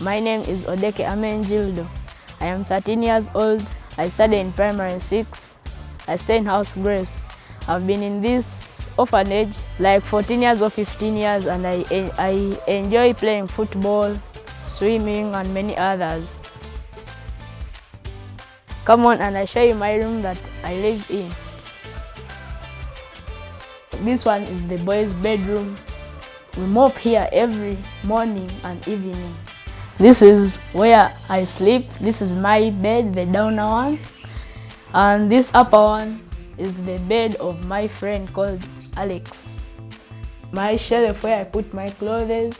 My name is Odeke Amenjildo. I am 13 years old. I study in primary 6. I stay in House Grace. I've been in this orphanage like 14 years or 15 years and I, I enjoy playing football, swimming and many others. Come on and I show you my room that I live in. This one is the boys' bedroom. We mop here every morning and evening. This is where I sleep. This is my bed, the downer one. And this upper one is the bed of my friend called Alex. My shelf where I put my clothes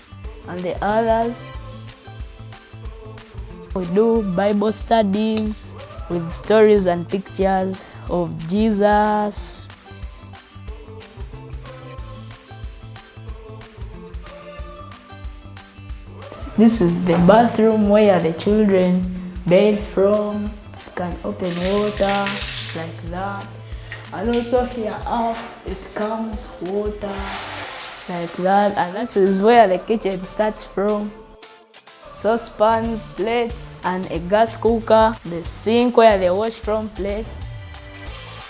and the others. We do Bible studies with stories and pictures of Jesus. This is the bathroom where the children bathe from. You can open water like that. And also here up, it comes water like that. And this is where the kitchen starts from. Saucepans, plates, and a gas cooker. The sink where they wash from plates.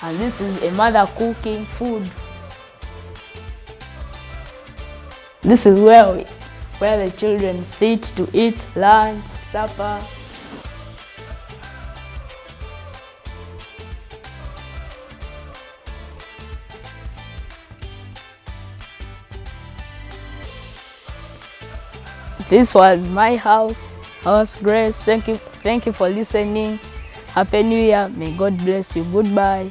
And this is a mother cooking food. This is where we, where the children sit to eat lunch, supper. This was my house, House Grace. Thank you, thank you for listening. Happy New Year. May God bless you. Goodbye.